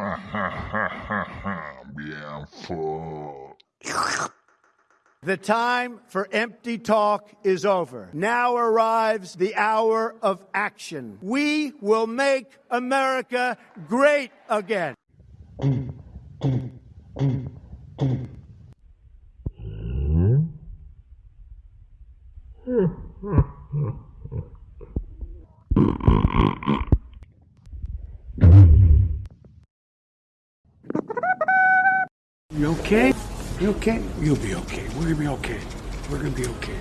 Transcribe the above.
Bien fort. The time for empty talk is over. Now arrives the hour of action. We will make America great again. You okay? You okay? You'll be okay. We're gonna be okay. We're gonna be okay.